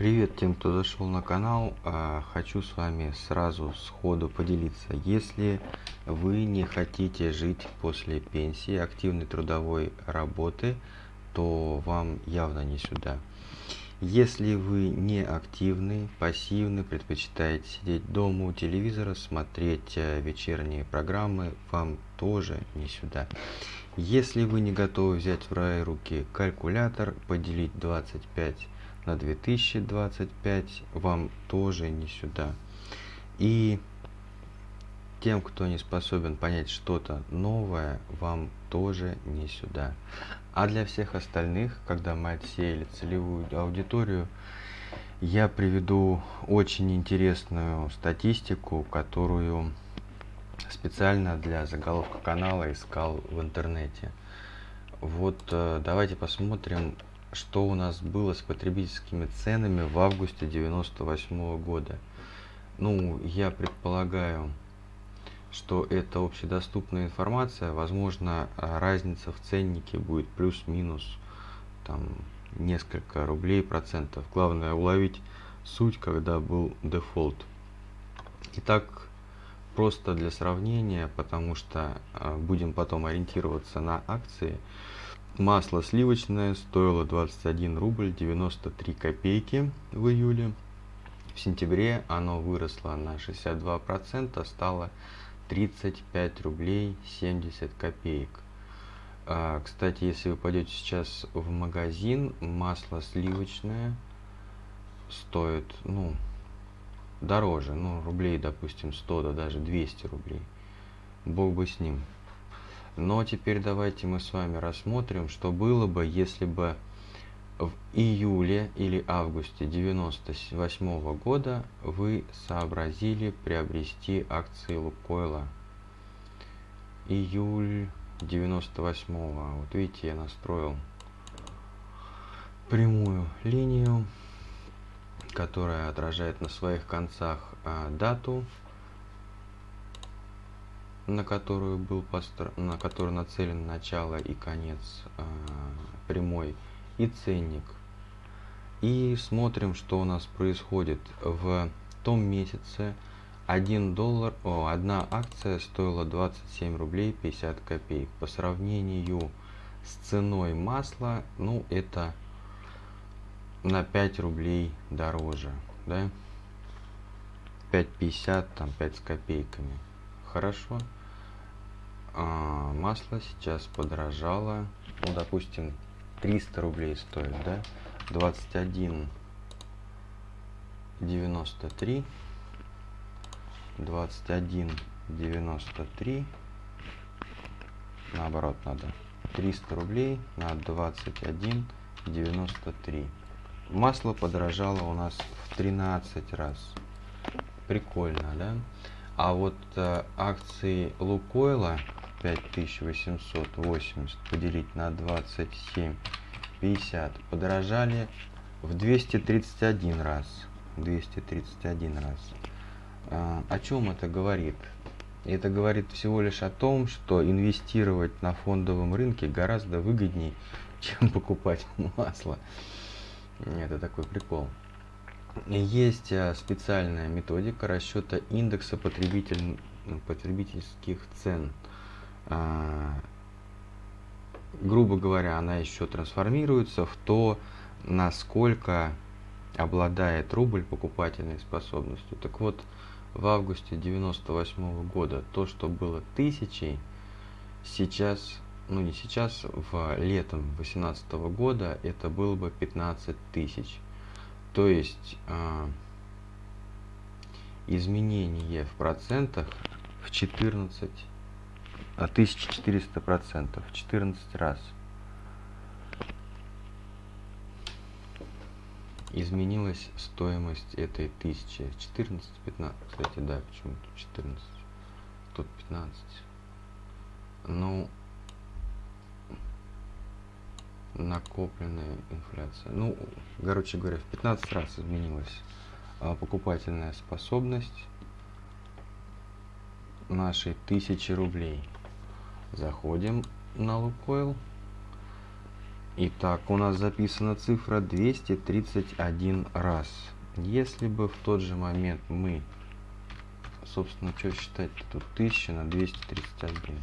Привет тем, кто зашел на канал. А, хочу с вами сразу сходу поделиться. Если вы не хотите жить после пенсии, активной трудовой работы, то вам явно не сюда. Если вы не активный, пассивный, предпочитаете сидеть дома у телевизора, смотреть э, вечерние программы, вам тоже не сюда. Если вы не готовы взять в свои руки калькулятор, поделить 25 на 2025, вам тоже не сюда. И тем, кто не способен понять что-то новое, вам тоже не сюда. А для всех остальных, когда мы отсеяли целевую аудиторию, я приведу очень интересную статистику, которую специально для заголовка канала искал в интернете. Вот э, давайте посмотрим, что у нас было с потребительскими ценами в августе 98 года. Ну, я предполагаю, что это общедоступная информация, возможно, разница в ценнике будет плюс-минус там несколько рублей процентов. Главное уловить суть, когда был дефолт. Итак, просто для сравнения, потому что а, будем потом ориентироваться на акции. Масло сливочное стоило 21 рубль 93 копейки в июле. В сентябре оно выросло на 62%, стало 35 рублей 70 копеек. А, кстати, если вы пойдете сейчас в магазин, масло сливочное стоит, ну, дороже, ну, рублей, допустим, 100, да даже 200 рублей. Бог бы с ним. Но теперь давайте мы с вами рассмотрим, что было бы, если бы в июле или августе 98 года вы сообразили приобрести акции Лукойла. Июль 98 -го. Вот видите, я настроил прямую линию, которая отражает на своих концах а, дату, на которую был постро... на которую нацелен начало и конец а, прямой и ценник. И смотрим, что у нас происходит в том месяце. 1 доллар, о, одна акция стоила 27 рублей 50 копеек. По сравнению с ценой масла, ну это на 5 рублей дороже, да? 5,50, там 5 с копейками. Хорошо. А, масло сейчас подорожало, ну допустим 300 рублей стоит, да? 21 93 21 93 наоборот надо 300 рублей на 21 93 масло подорожало у нас в 13 раз. Прикольно да? А вот э, акции лукойла 5880 поделить на 27 50 подорожали в 231 раз. 231 раз. А, о чем это говорит? Это говорит всего лишь о том что инвестировать на фондовом рынке гораздо выгоднее чем покупать масло. Это такой прикол. Есть а, специальная методика расчета индекса потребитель, потребительских цен грубо говоря, она еще трансформируется в то, насколько обладает рубль покупательной способностью. Так вот, в августе 98 -го года то, что было тысячей, сейчас, ну не сейчас, в летом 18 -го года это было бы 15 тысяч. То есть э, изменение в процентах в 14 1400 процентов. 14 раз. Изменилась стоимость этой тысячи. 14 15 кстати да почему тут 14 тут 15 ну накопленная инфляция. Ну короче говоря в 15 раз изменилась а, покупательная способность нашей тысячи рублей Заходим на Лукойл. Итак, у нас записана цифра 231 раз. Если бы в тот же момент мы, собственно, что считать тут 1000 на 231.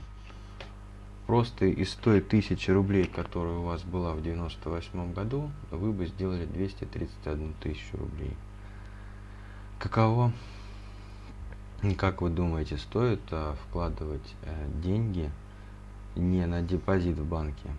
Просто из той тысячи рублей, которая у вас была в 98 году, вы бы сделали 231 тысячу рублей. Каково, как вы думаете, стоит а, вкладывать а, деньги не на депозит в банке?